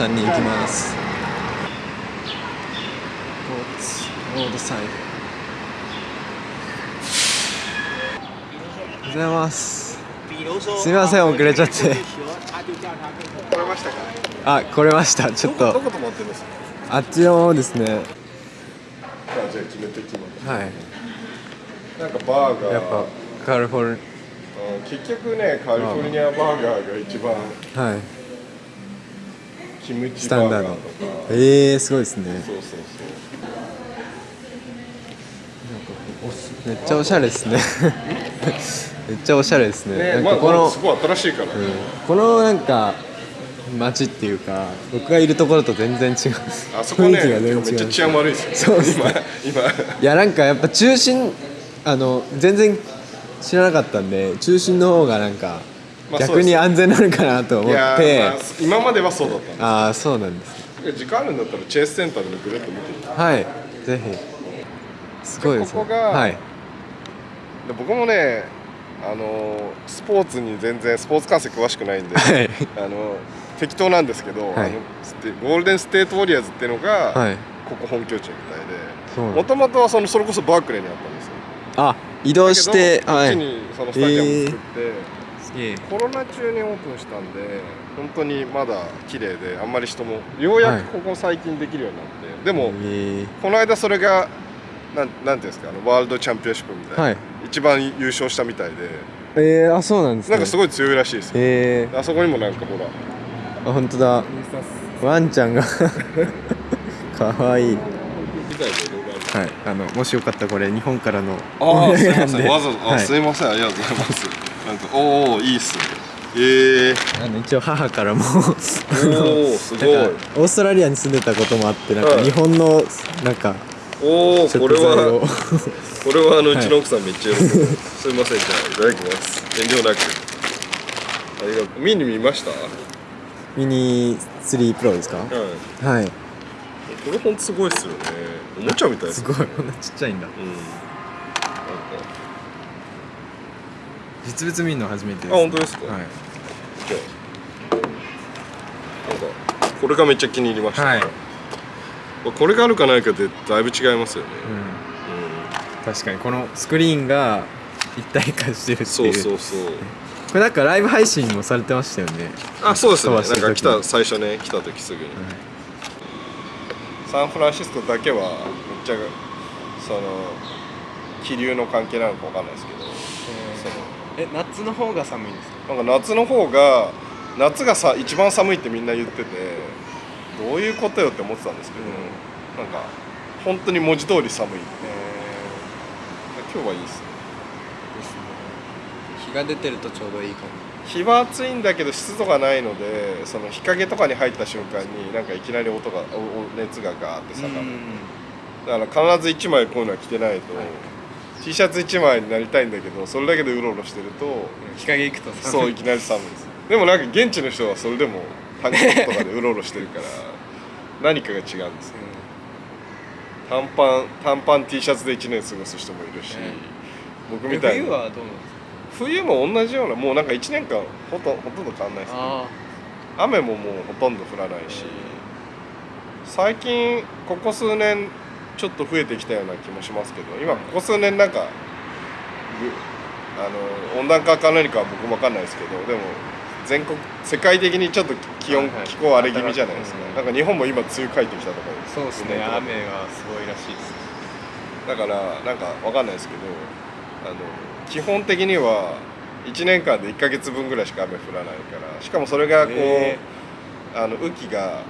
さんに行きます。ロードサイド。おはようございます。すみません遅れちゃって。あ来れました。ちょっどと。あっちのですね。はい。なんかバーガー。やっぱカリフォルうん結局ねカリフォルニアバーガーが一番はいキムチスタンダードバーガーとか。えー、すごいですね。そうそうそう。めっちゃおしゃれですね。めっちゃおしゃれで すね。ねまあなんかこの、すごい新しいから、うん。このなんか街っていうか僕がいるところと全然違う。あそこね雰囲気が全然違う。めっちゃ治安悪いですよそうっすね。今今。いやなんかやっぱ中心あの全然知らなかったんで中心の方がなんかまあ逆に安全なのかなと思って、まあ今まではそうだったんああそうなんですです時間あるんだったらチェイスセンターでぐるっと見てみてはいぜひ。すごいですね。ここがはい。で僕もねあのスポーツに全然スポーツ観戦詳しくないんで、はい。あの適当なんですけど、はい。ゴールデンステートウォリアーズっていうのが、はい。ここ本拠地みたいでもともとはそのそれこそバークレーにあったんですよ。あ移動してだけどこはい。っちにそのスタジアムを作って、すげえコロナ中にオープンしたんで本当にまだ綺麗であんまり人もようやくここ最近できるようになって、でもえ。この間それがなんなんていうんですかあのワールドチャンピオンシップみたいな、はい。一番優勝したみたいで。ー、えー、あそうなんですね。なんかすごい強いらしいですよ、え。あそこにもなんかほら。ー、あ本当だ。ワンちゃんが。かわいい。はい。あのもしよかったらこれ日本からのああすいませなんわざわざ、あはい。すいません。ありがとうございますなんかおおいいっすね。ええあの一応母からも おおすごい。オーストラリアに住んでたこともあってなんかはい日本のなんかおおこれは これはあのうはいちの奥さんめっちゃ喜ぶ、すいませんじゃあいただきます。遠慮なく。ありがとう。見に見ました？ミニ3プロですか？はい。はい。これほんとすごいっすよね。おもちゃみたいですすごい。こんなちっちゃいんだ。うんなんか実物見るの初めてです、あ本当ですか？はい、これがめっちゃ気に入りました、はい。これがあるかないかでだいぶ違いますよね、うん、確かにこのスクリーンが一体化してるっていう。そうそうそう。これなんかライブ配信もされてましたよね。あそうですね。なんか来た最初ね来た時すぐに、サンフランシスコだけはめっちゃその気流の関係なのかわかんないですけど、え夏の方が寒いですか？なんか夏の方が夏がさ一番寒いってみんな言っててどういうことよって思ってたんですけど、なんか本当に文字通り寒い。って、今日はいいですね。日が出てるとちょうどいいかも。日は暑いんだけど湿度がないのでその日陰とかに入った瞬間になんかいきなり音が熱がガーって下がる、だから必ず1枚こういうのは着てないと、T シャツ1枚になりたいんだけどそれだけでうろうろしてると日陰行くとそういきなり寒いです。でもなんか現地の人はそれでもタンクトップとかでうろうろしてるから何かが違うんですよ。短パン短パン T シャツで1年過ごす人もいるし、僕みたいに。冬はどうなんですか？冬も同じようなもうなんか1年間ほとほとんど変わんないですね。あ雨ももうほとんど降らないし最近ここ数年ちょっと増えてきたような気もしますけど今ここ数年なんかぐあの温暖化か何かは僕も分かんないですけどでも全国世界的にちょっと気温、はいはい。気候荒れ気味じゃないですか、うんなんか日本も今梅雨帰ってきたとかそうですね。ね雨がすごいらしいです。だからなんか分かんないですけどあの基本的には1年間で1か月分ぐらいしか雨降らないからしかもそれがこう、へあの雨季が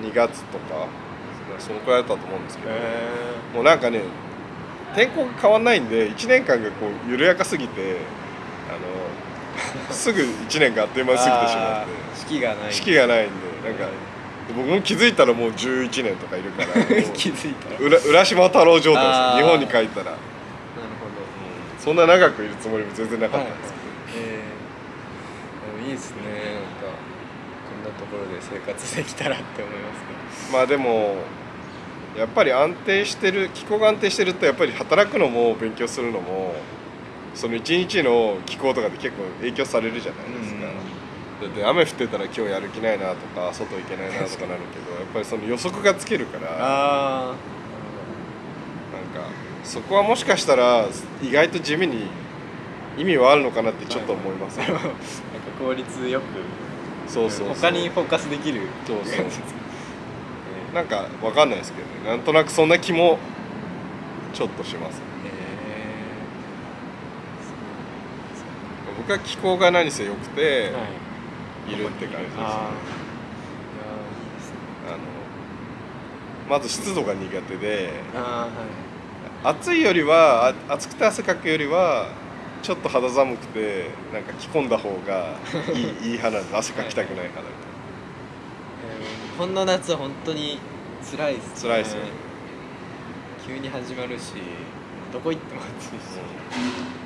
2月とかそのくらいだったと思うんですけど、へもうなんかね天候が変わんないんで1年間がこう緩やかすぎてあの すぐ1年があっという間に過ぎてしまって四季がない四季がないんでなんか僕も気づいたらもう11年とかいるから 気づいた。ら浦浦島太郎状態です。日本に帰ったら、なるほど。そんな長くいるつもりも全然なかったんですけど、えー、でもいいですねところで生活できたらって思いますねまあでもやっぱり安定してる気候が安定してるとやっぱり働くのも勉強するのもその一日の気候とかで結構影響されるじゃないですか、だって雨降ってたら今日やる気ないなとか外行けないなとかなるけどやっぱりその予測がつけるからあなんかそこはもしかしたら意外と地味に意味はあるのかなってちょっと思います、あ なんか効率よくそうそう他にフォーカスできるそうそう。なんかわかんないですけどね。なんとなくそんな気もちょっとします。僕は気候が何せ良くて、い。いるって感じですね。あのまず湿度が苦手でーい。暑いよりはあ暑くて汗かくよりはちょっと肌寒くてなんか着込んだ方がいい いい派なんで汗かきたくない派な。んでー日本の夏は本当に辛いですね。辛いですよ。急に始まるしどこ行っても暑いし。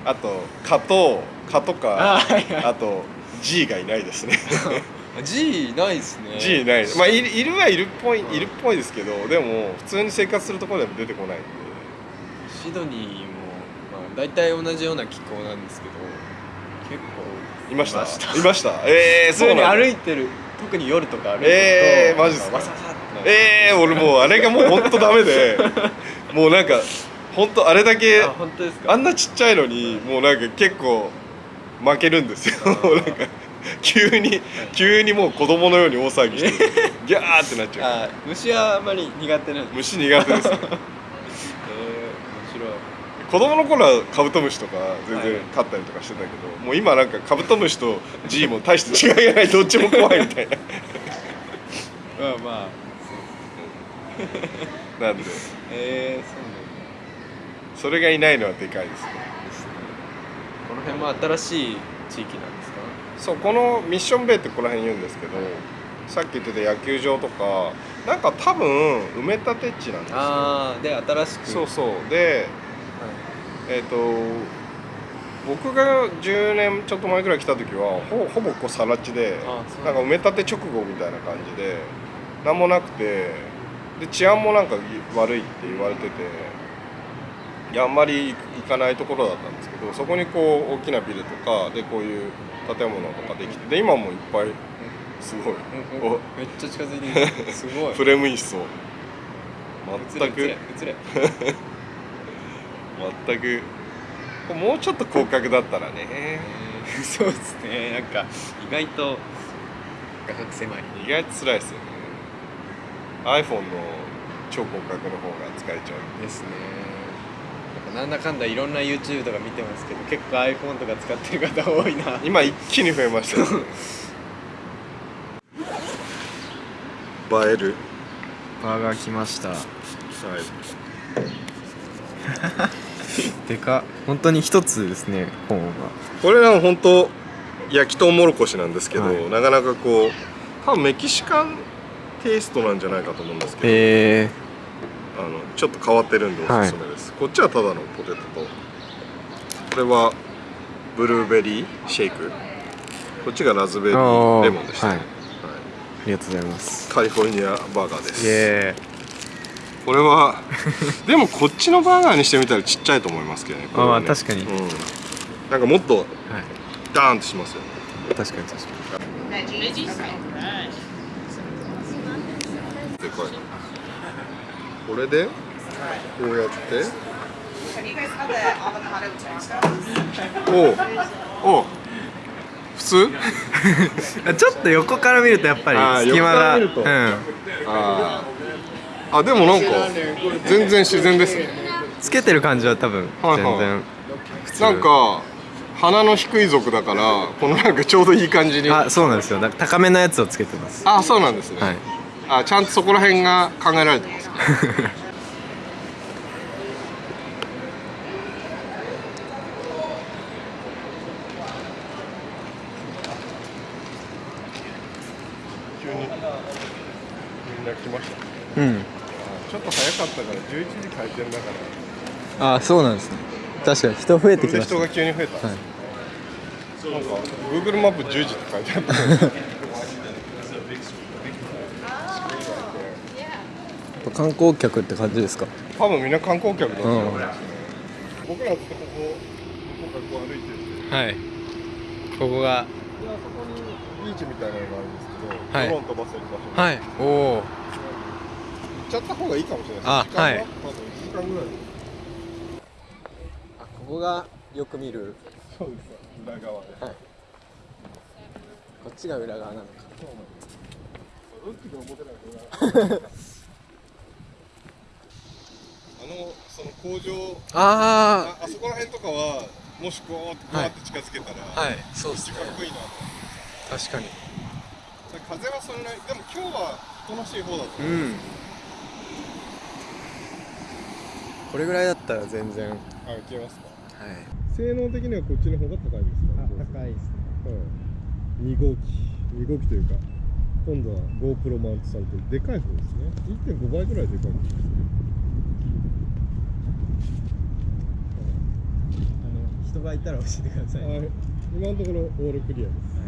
あと蚊と蚊とかあーはいはい。あと G がいないですね。G ないですね。G ない。まあいるいるはいるっぽいいるっぽいですけどでも普通に生活するところでも出てこないんで。シドニー大体同じような気候なんですけど結構いました？いました？え えー、そうなんだ。歩いてる特に夜とか歩いてるとえーマジっすか？ええー、俺もうあれがもう本当ダメで もうなんか本当あれだけあ本当ですか？あんなちっちゃいのにもうなんか結構負けるんですよ。なんか急に急にもう子供のように大騒ぎして ギャーってなっちゃう。あ虫はあんまり苦手なんです。虫苦手です子供の頃はカブトムシとか全然はい。飼ったりとかしてたけど、もう今なんかカブトムシと G も大して違いがないどっちも怖いみたいな。まあまあ。なんで。えー、そうなんそれがいないのはでかいですね。ですね。この辺も新しい地域なんですか？そうこのミッションベイってここら辺言うんですけどさっき言ってた野球場とかなんか多分埋め立て地なんですよ。ああで新しく。そうそう。ではいえっ、と僕が10年ちょっと前ぐらい来た時はほほぼこう更地でなんか埋め立て直後みたいな感じで何もなくてで治安もなんか悪いって言われてていやあんまり行かないところだったんですけどそこにこう大きなビルとかでこういう建物とかできてで今もいっぱいすごい。めっちゃ近づいてる すごい。フレームインスを。全く。映れ映れ全く。もうちょっと広角だったらね。えーそうですね。なんか意外と画角狭い。意外と辛いですよね。iPhone の超広角の方が使えちゃう。ですね。なんだかんだいろんな YouTube とか見てますけど結構 iPhone とか使ってる方多いな。今一気に増えました映える。バーガー来ました。はいでか本当に一つですねコーンがこれは本当焼きとうもろこしなんですけど、はい。なかなかこう多分メキシカンテイストなんじゃないかと思うんですけど、へえあのちょっと変わってるんでおすすめです、こっちはただのポテトとこれはブルーベリーシェイク。こっちがラズベリーレモンでした。ね、はい。ありがとうございます。カリフォルニアバーガーです。えこれは でもこっちのバーガーにしてみたらちっちゃいと思いますけどねねあー確かに。うん、なんかもっとはい。ダーンとしますよ確かに確かに.でかいこれでこうやって?おう。おう。普通？ちょっと横から見るとやっぱり隙間が。うん。あーあでもなんか全然自然ですね。つけてる感じは多分はいはい。全然。普通。なんか鼻の低い族だからこのなんかちょうどいい感じに。あそうなんですよ。高めのやつをつけてます。あそうなんですね、はい。あちゃんとそこら辺が考えられてます急 にみんな来ましたうんちょっと早かったから11時開店だからあそうなんですね。確かに人増えてきでました人が急に増えた。んですよ、なんか Google マップ10時って書いてあった 観光客って感じですか？多分みんな観光客だと思います、僕らってここここ歩いてて。はい。ここが。ビーチみたいなのがあるんですけど、はい。ドローン飛ばせる場所。はい。おお行っちゃった方がいいかもしれない。ですあははいまだ1時間ぐらい。あここがよく見る。そうです裏側で。はい。こっちが裏側なのか。うんちが表なん。だあのその工場あああそこら辺とかはもしこうこうやって近づけたら、あはいそうっすねかっこいいなと確かに風はそれなりでも今日はおとなしい方だと思う、うん。これぐらいだったら全然はいあ消えますか性能的にはこっちの方が高いんですか？高いですね。はい、2号機。2号機というか今度は GoPro マウントされてる。でかい方ですね。1.5倍ぐらいでかいんですね。あの人がいたら教えてくださいはい、今のところオールクリアです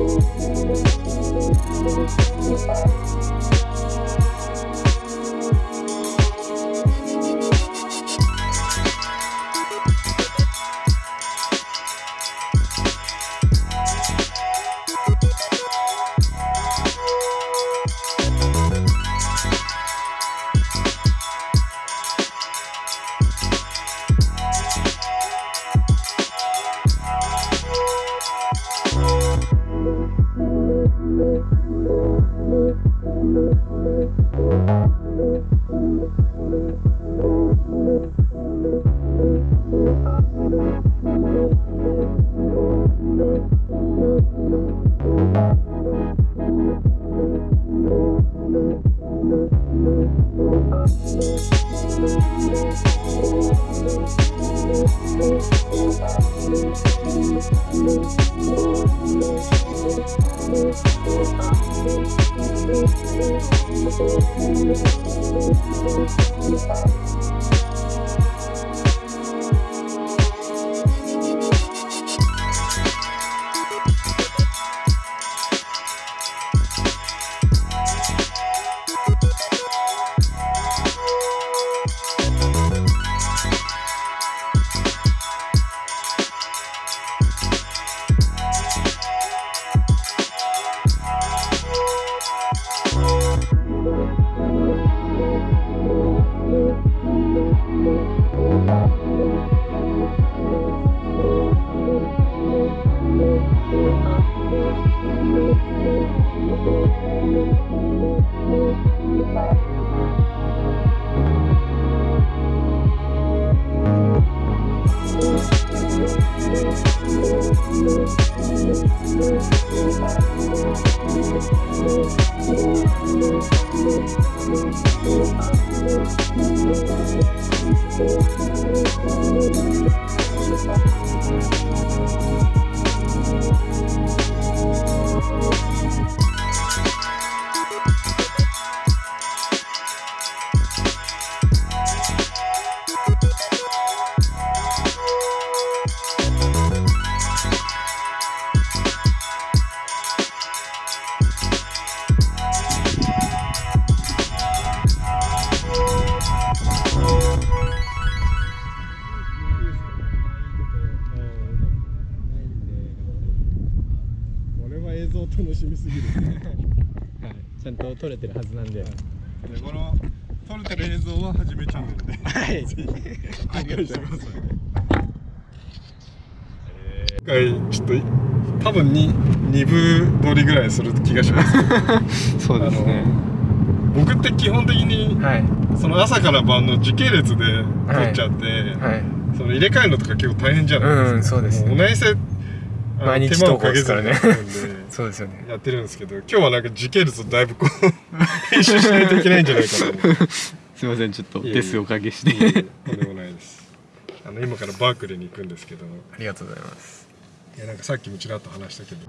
Thank Thank you. Thank 映像楽しみすぎる。はい、ちゃんと撮れてるはずなんで。でこの撮れてる映像ははじめチャンネルで。はい。公開してます。今回ちょっと多分に2部撮りぐらいする気がします。そうですね。僕って基本的にはい。その朝から晩の時系列で撮っちゃって、はい。その入れ替えるのとか結構大変じゃないですか、うんそうですね。も同じせあの毎日手間を投稿ですからね そうですよね。やってるんですけど今日はなんか時系列をだいぶこう編集しないといけないんじゃないかと思う。すいませんちょっといえいえ。デスおかけして。とんでもないです。あの今からバークレーに行くんですけど。ありがとうございます。いやなんかさっきもちらっと話したけど。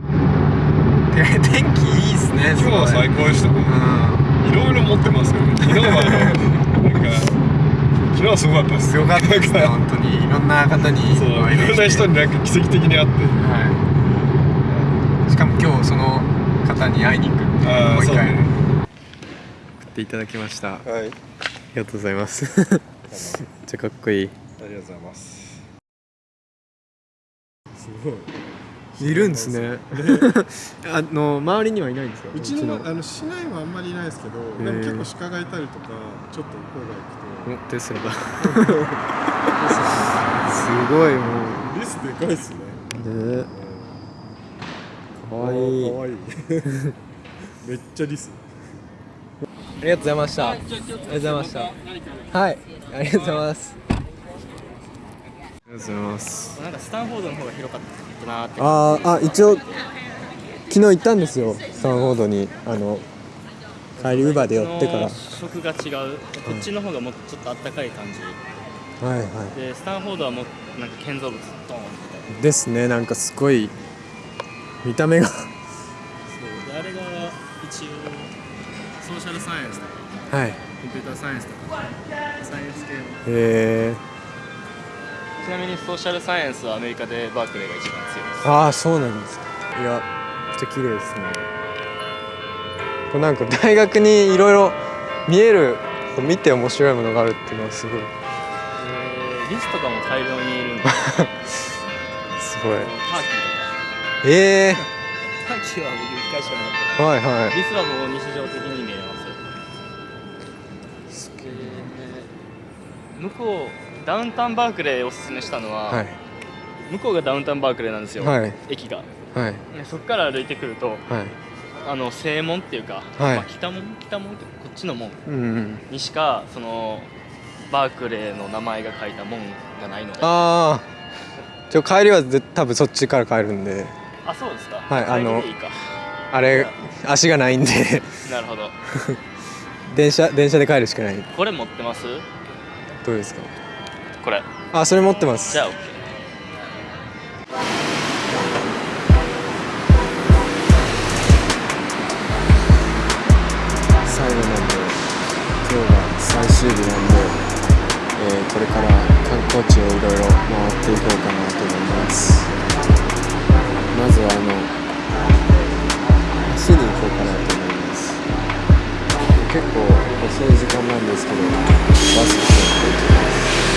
天気いいですね今日は最高でしたね。ういろいろ持ってますよね。昨日はあのなんか昨日はすごかったですんよかったですね本当に。いろんな方にそういろんな人になんか奇跡的に会って。はいしかも今日その方に会いに行くっていうもう一回ね。送っていただきました。あはい。りがとうございます。めっちゃかっこいい。ありがとうございます。すごい。いるんですね。あの周りにはいないんですか？うちのあの市内はあんまりいないですけど、ー。でも結構鹿がいたりとかちょっと郊外行くおテスラだすごいもとリスでかいっすね。うねかわいい。かわいい。めっちゃリス。ありがとうございました。ありがとうございました。はい。ありがとうございます。ありがとうございます。なんかスタンフォードの方が広かったなって。あーあ一応昨日行ったんですよ。スタンフォードに。あの帰りウーバーで寄ってから。の食が違う。こっちの方がもうちょっとあったかい感じ。はいはでスタンフォードはもうなんか建造物ドーンみたいな。いですね。なんかすごい見た目が。そうであれが一応ソーシャルサイエンスとかはい。へコンピューターサイエンスとかサイエンス系の。えちなみにソーシャルサイエンスはアメリカでバークレーが一番強いです。ああそうなんですいやめっちゃ綺麗ですね。これなんか大学にいろいろ見える見て面白いものがあるっていうのはすごい。でリスとかも大量にいるんでター すごい。キーとかええターキーは僕一回しかなかった。はいはい。リスはもう日常的に見えます。よ向こうダウンタウンバークレーおすすめしたのは、はい。向こうがダウンタウンバークレーなんですよ、はい。駅が。はい。でそこから歩いてくるとはい。あの正門っていうか、はい。まあ、北門？北門？ってこっちの門うんうんにしかそのバークレーの名前が書いた門がないので。ああ帰りはぜ多分そっちから帰るんでそうですか。はいあのあれ足がないんで。なるほど。電車電車で帰るしかない。これ持ってます？どうですか？これ。あそれ持ってます。じゃあ OK 最後なんで今日が最終日なんで、えーこれから観光地をいろいろ回っていこうかなと思いますまずはあの足に行こうかなと思います。結構遅い時間なんですけどバスに乗っていきます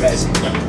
resin.